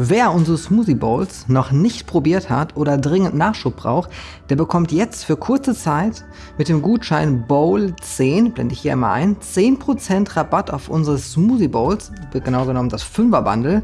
Wer unsere Smoothie Bowls noch nicht probiert hat oder dringend Nachschub braucht, der bekommt jetzt für kurze Zeit mit dem Gutschein BOWL10, blende ich hier einmal ein, 10% Rabatt auf unsere Smoothie Bowls, genau genommen das 5er Bundle.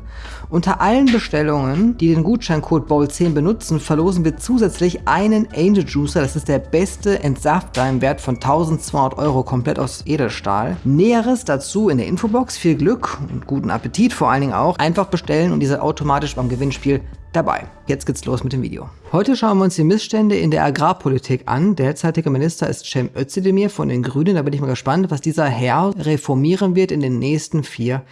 Unter allen Bestellungen, die den Gutscheincode BOWL10 benutzen, verlosen wir zusätzlich einen Angel Juicer, das ist der beste Entsafter im Wert von 1200 Euro, komplett aus Edelstahl. Näheres dazu in der Infobox, viel Glück und guten Appetit vor allen Dingen auch. Einfach bestellen und diese Auto automatisch beim Gewinnspiel dabei. Jetzt geht's los mit dem Video. Heute schauen wir uns die Missstände in der Agrarpolitik an. Derzeitige Minister ist Cem Özdemir von den Grünen. Da bin ich mal gespannt, was dieser Herr reformieren wird in den nächsten vier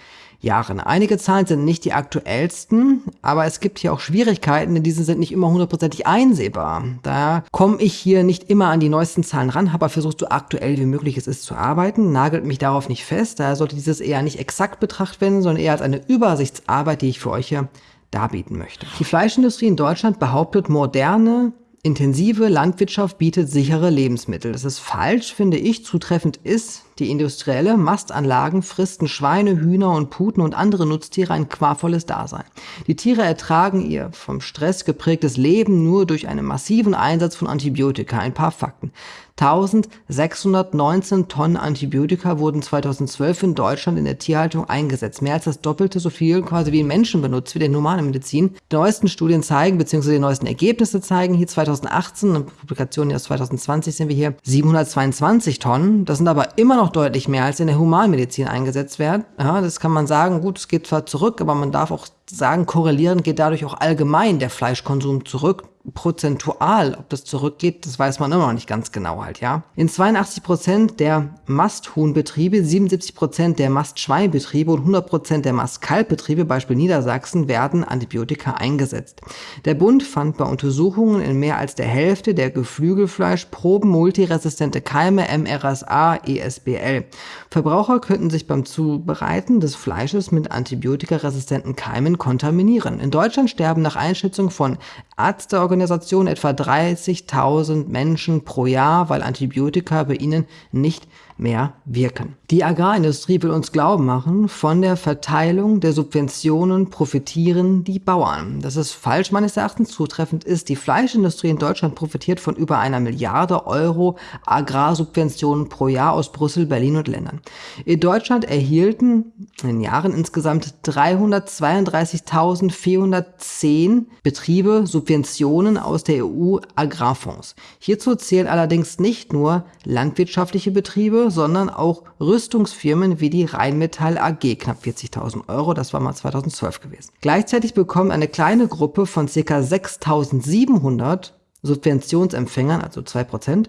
Jahren. Einige Zahlen sind nicht die aktuellsten, aber es gibt hier auch Schwierigkeiten, denn diese sind nicht immer hundertprozentig einsehbar. Da komme ich hier nicht immer an die neuesten Zahlen ran, habe versucht, so aktuell wie möglich es ist zu arbeiten, nagelt mich darauf nicht fest, daher sollte dieses eher nicht exakt betrachtet werden, sondern eher als eine Übersichtsarbeit, die ich für euch hier darbieten möchte. Die Fleischindustrie in Deutschland behauptet, moderne, intensive Landwirtschaft bietet sichere Lebensmittel. Das ist falsch, finde ich. Zutreffend ist, die industrielle Mastanlagen fristen Schweine, Hühner und Puten und andere Nutztiere ein qualvolles Dasein. Die Tiere ertragen ihr vom Stress geprägtes Leben nur durch einen massiven Einsatz von Antibiotika. Ein paar Fakten. 1619 Tonnen Antibiotika wurden 2012 in Deutschland in der Tierhaltung eingesetzt. Mehr als das Doppelte so viel quasi wie in Menschen benutzt, wie der normale Medizin. Die neuesten Studien zeigen, beziehungsweise die neuesten Ergebnisse zeigen hier 2018, eine Publikation aus 2020 sind wir hier, 722 Tonnen. Das sind aber immer noch deutlich mehr, als in der Humanmedizin eingesetzt werden. Ja, das kann man sagen, gut, es geht zwar zurück, aber man darf auch sagen, korrelierend geht dadurch auch allgemein der Fleischkonsum zurück prozentual, ob das zurückgeht, das weiß man immer noch nicht ganz genau halt, ja. In 82 Prozent der Masthuhnbetriebe, 77 Prozent der Mastschweinbetriebe und 100 Prozent der Mastkalbbetriebe, Beispiel Niedersachsen, werden Antibiotika eingesetzt. Der Bund fand bei Untersuchungen in mehr als der Hälfte der Geflügelfleischproben multiresistente Keime MRSA ESBL. Verbraucher könnten sich beim Zubereiten des Fleisches mit antibiotikaresistenten Keimen kontaminieren. In Deutschland sterben nach Einschätzung von Ärzteorganisationen Organisation etwa 30.000 Menschen pro Jahr, weil Antibiotika bei ihnen nicht mehr wirken. Die Agrarindustrie will uns glauben machen, von der Verteilung der Subventionen profitieren die Bauern. Das ist falsch meines Erachtens. Zutreffend ist, die Fleischindustrie in Deutschland profitiert von über einer Milliarde Euro Agrarsubventionen pro Jahr aus Brüssel, Berlin und Ländern. In Deutschland erhielten in Jahren insgesamt 332.410 Betriebe Subventionen aus der EU Agrarfonds. Hierzu zählen allerdings nicht nur landwirtschaftliche Betriebe, sondern auch Rüstungsfirmen wie die Rheinmetall AG, knapp 40.000 Euro, das war mal 2012 gewesen. Gleichzeitig bekommt eine kleine Gruppe von ca. 6.700 Subventionsempfängern, also 2%,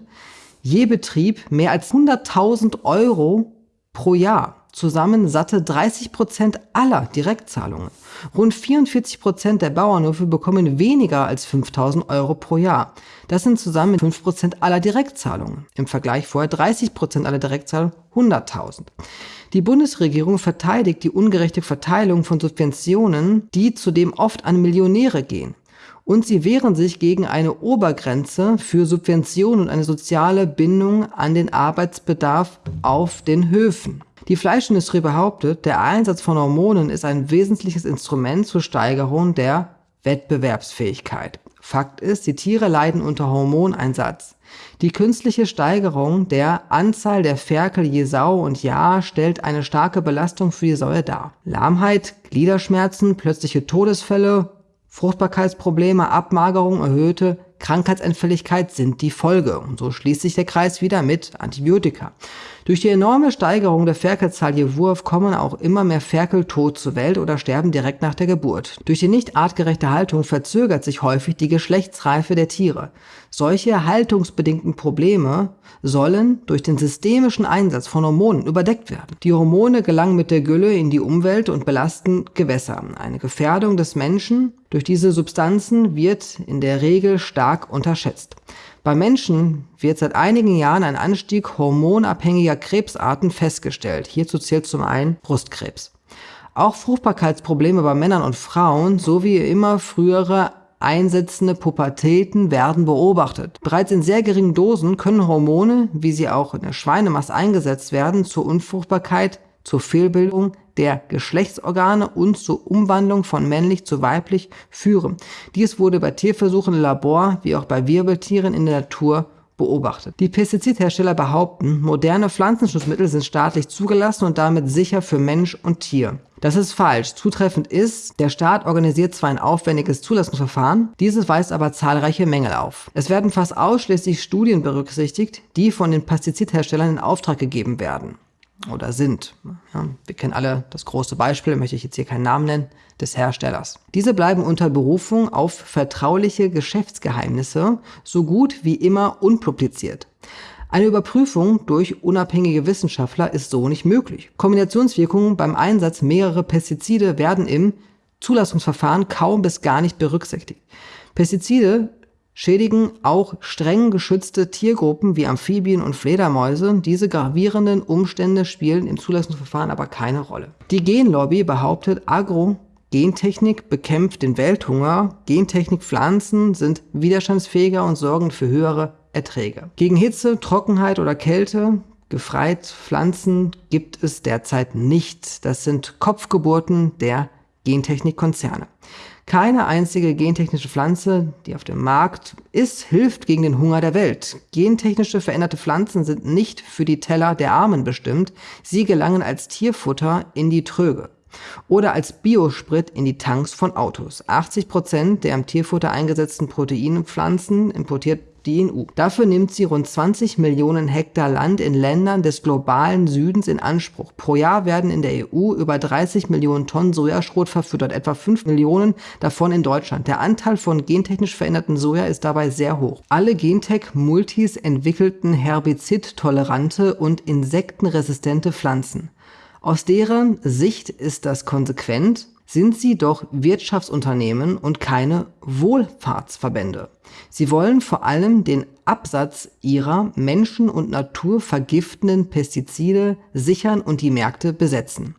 je Betrieb mehr als 100.000 Euro pro Jahr zusammen satte 30 Prozent aller Direktzahlungen. Rund 44 Prozent der Bauernhöfe bekommen weniger als 5000 Euro pro Jahr. Das sind zusammen 5 Prozent aller Direktzahlungen. Im Vergleich vorher 30 Prozent aller Direktzahlungen 100.000. Die Bundesregierung verteidigt die ungerechte Verteilung von Subventionen, die zudem oft an Millionäre gehen und sie wehren sich gegen eine Obergrenze für Subventionen und eine soziale Bindung an den Arbeitsbedarf auf den Höfen. Die Fleischindustrie behauptet, der Einsatz von Hormonen ist ein wesentliches Instrument zur Steigerung der Wettbewerbsfähigkeit. Fakt ist, die Tiere leiden unter Hormoneinsatz. Die künstliche Steigerung der Anzahl der Ferkel je Sau und Jahr stellt eine starke Belastung für die Säue dar. Lahmheit, Gliederschmerzen, plötzliche Todesfälle, Fruchtbarkeitsprobleme, Abmagerung, erhöhte Krankheitsanfälligkeit sind die Folge. Und so schließt sich der Kreis wieder mit Antibiotika. Durch die enorme Steigerung der Ferkelzahl je Wurf kommen auch immer mehr Ferkel tot zur Welt oder sterben direkt nach der Geburt. Durch die nicht artgerechte Haltung verzögert sich häufig die Geschlechtsreife der Tiere. Solche haltungsbedingten Probleme sollen durch den systemischen Einsatz von Hormonen überdeckt werden. Die Hormone gelangen mit der Gülle in die Umwelt und belasten Gewässer. Eine Gefährdung des Menschen durch diese Substanzen wird in der Regel stark unterschätzt. Bei Menschen wird seit einigen Jahren ein Anstieg hormonabhängiger Krebsarten festgestellt. Hierzu zählt zum einen Brustkrebs. Auch Fruchtbarkeitsprobleme bei Männern und Frauen sowie immer frühere einsetzende Pubertäten werden beobachtet. Bereits in sehr geringen Dosen können Hormone, wie sie auch in der Schweinemast eingesetzt werden, zur Unfruchtbarkeit, zur Fehlbildung der Geschlechtsorgane und zur Umwandlung von männlich zu weiblich führen. Dies wurde bei Tierversuchen im Labor wie auch bei Wirbeltieren in der Natur beobachtet. Die Pestizidhersteller behaupten, moderne Pflanzenschutzmittel sind staatlich zugelassen und damit sicher für Mensch und Tier. Das ist falsch. Zutreffend ist, der Staat organisiert zwar ein aufwendiges Zulassungsverfahren, dieses weist aber zahlreiche Mängel auf. Es werden fast ausschließlich Studien berücksichtigt, die von den Pestizidherstellern in Auftrag gegeben werden oder sind. Ja, wir kennen alle das große Beispiel, möchte ich jetzt hier keinen Namen nennen, des Herstellers. Diese bleiben unter Berufung auf vertrauliche Geschäftsgeheimnisse so gut wie immer unpubliziert. Eine Überprüfung durch unabhängige Wissenschaftler ist so nicht möglich. Kombinationswirkungen beim Einsatz mehrerer Pestizide werden im Zulassungsverfahren kaum bis gar nicht berücksichtigt. Pestizide schädigen auch streng geschützte Tiergruppen wie Amphibien und Fledermäuse. Diese gravierenden Umstände spielen im Zulassungsverfahren aber keine Rolle. Die Genlobby behauptet, Agro-Gentechnik bekämpft den Welthunger, Gentechnik-Pflanzen sind widerstandsfähiger und sorgen für höhere Erträge. Gegen Hitze, Trockenheit oder Kälte gefreit Pflanzen gibt es derzeit nicht. Das sind Kopfgeburten der Gentechnikkonzerne. Keine einzige gentechnische Pflanze, die auf dem Markt ist, hilft gegen den Hunger der Welt. Gentechnische veränderte Pflanzen sind nicht für die Teller der Armen bestimmt, sie gelangen als Tierfutter in die Tröge oder als Biosprit in die Tanks von Autos. 80 Prozent der im Tierfutter eingesetzten Proteinpflanzen importiert die EU. Dafür nimmt sie rund 20 Millionen Hektar Land in Ländern des globalen Südens in Anspruch. Pro Jahr werden in der EU über 30 Millionen Tonnen Sojaschrot verfüttert, etwa 5 Millionen davon in Deutschland. Der Anteil von gentechnisch veränderten Soja ist dabei sehr hoch. Alle Gentech-Multis entwickelten herbizidtolerante und insektenresistente Pflanzen. Aus deren Sicht ist das konsequent, sind sie doch Wirtschaftsunternehmen und keine Wohlfahrtsverbände. Sie wollen vor allem den Absatz ihrer Menschen und Natur vergiftenden Pestizide sichern und die Märkte besetzen.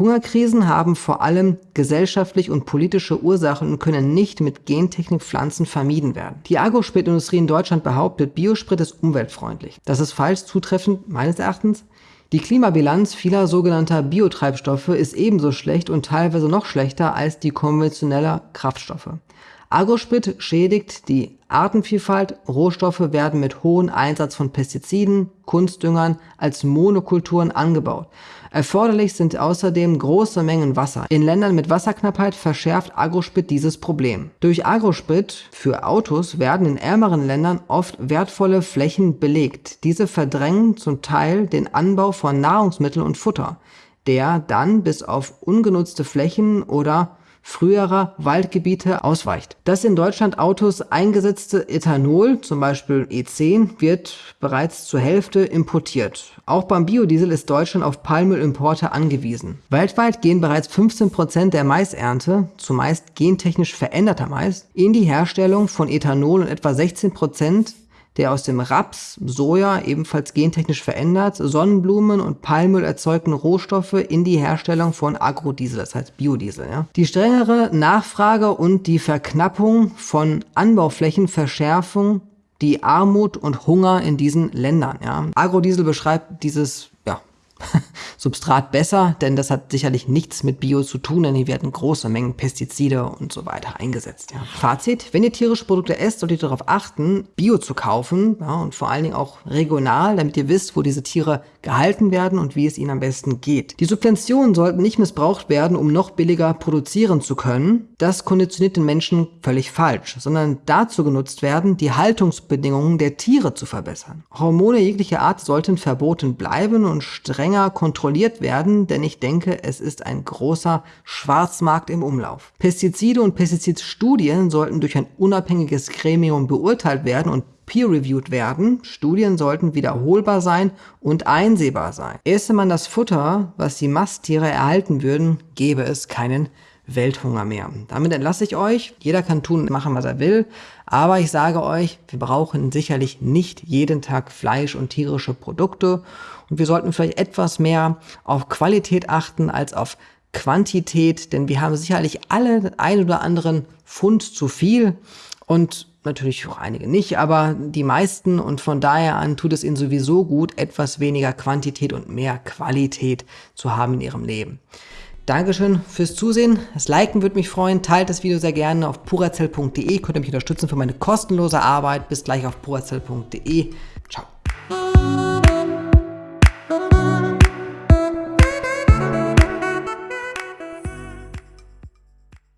Hungerkrisen haben vor allem gesellschaftlich und politische Ursachen und können nicht mit Gentechnikpflanzen vermieden werden. Die Agrospritindustrie in Deutschland behauptet, Biosprit ist umweltfreundlich. Das ist falsch zutreffend meines Erachtens. Die Klimabilanz vieler sogenannter Biotreibstoffe ist ebenso schlecht und teilweise noch schlechter als die konventioneller Kraftstoffe. Agrosprit schädigt die Artenvielfalt, Rohstoffe werden mit hohem Einsatz von Pestiziden, Kunstdüngern als Monokulturen angebaut. Erforderlich sind außerdem große Mengen Wasser. In Ländern mit Wasserknappheit verschärft Agrosprit dieses Problem. Durch Agrosprit für Autos werden in ärmeren Ländern oft wertvolle Flächen belegt. Diese verdrängen zum Teil den Anbau von Nahrungsmitteln und Futter, der dann bis auf ungenutzte Flächen oder früherer Waldgebiete ausweicht. Das in Deutschland Autos eingesetzte Ethanol, zum Beispiel E10, wird bereits zur Hälfte importiert. Auch beim Biodiesel ist Deutschland auf Palmölimporte angewiesen. Weltweit gehen bereits 15 Prozent der Maisernte, zumeist gentechnisch veränderter Mais, in die Herstellung von Ethanol und etwa 16 Prozent der aus dem Raps, Soja, ebenfalls gentechnisch verändert, Sonnenblumen und Palmöl erzeugten Rohstoffe in die Herstellung von Agrodiesel, das heißt Biodiesel. Ja. Die strengere Nachfrage und die Verknappung von Anbauflächen verschärfen die Armut und Hunger in diesen Ländern. Ja. Agrodiesel beschreibt dieses Substrat besser, denn das hat sicherlich nichts mit Bio zu tun, denn hier werden große Mengen Pestizide und so weiter eingesetzt. Ja. Fazit, wenn ihr tierische Produkte esst, solltet ihr darauf achten, Bio zu kaufen ja, und vor allen Dingen auch regional, damit ihr wisst, wo diese Tiere gehalten werden und wie es ihnen am besten geht. Die Subventionen sollten nicht missbraucht werden, um noch billiger produzieren zu können. Das konditioniert den Menschen völlig falsch, sondern dazu genutzt werden, die Haltungsbedingungen der Tiere zu verbessern. Hormone jeglicher Art sollten verboten bleiben und strenger kontrolliert werden, denn ich denke, es ist ein großer Schwarzmarkt im Umlauf. Pestizide und Pestizidstudien sollten durch ein unabhängiges Gremium beurteilt werden und peer-reviewed werden. Studien sollten wiederholbar sein und einsehbar sein. Esse man das Futter, was die Masttiere erhalten würden, gäbe es keinen Welthunger mehr. Damit entlasse ich euch. Jeder kann tun und machen, was er will. Aber ich sage euch, wir brauchen sicherlich nicht jeden Tag Fleisch und tierische Produkte. Und wir sollten vielleicht etwas mehr auf Qualität achten als auf Quantität, denn wir haben sicherlich alle ein oder anderen Pfund zu viel und natürlich auch einige nicht, aber die meisten und von daher an tut es ihnen sowieso gut, etwas weniger Quantität und mehr Qualität zu haben in ihrem Leben. Dankeschön fürs Zusehen. Das Liken würde mich freuen. Teilt das Video sehr gerne auf purazell.de. Könnt ihr mich unterstützen für meine kostenlose Arbeit. Bis gleich auf purazell.de.